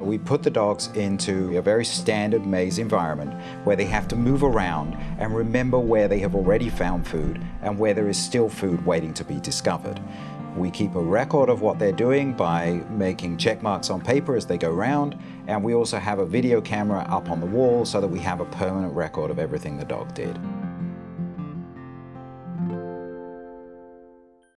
We put the dogs into a very standard maze environment where they have to move around and remember where they have already found food and where there is still food waiting to be discovered. We keep a record of what they're doing by making check marks on paper as they go round, and we also have a video camera up on the wall so that we have a permanent record of everything the dog did.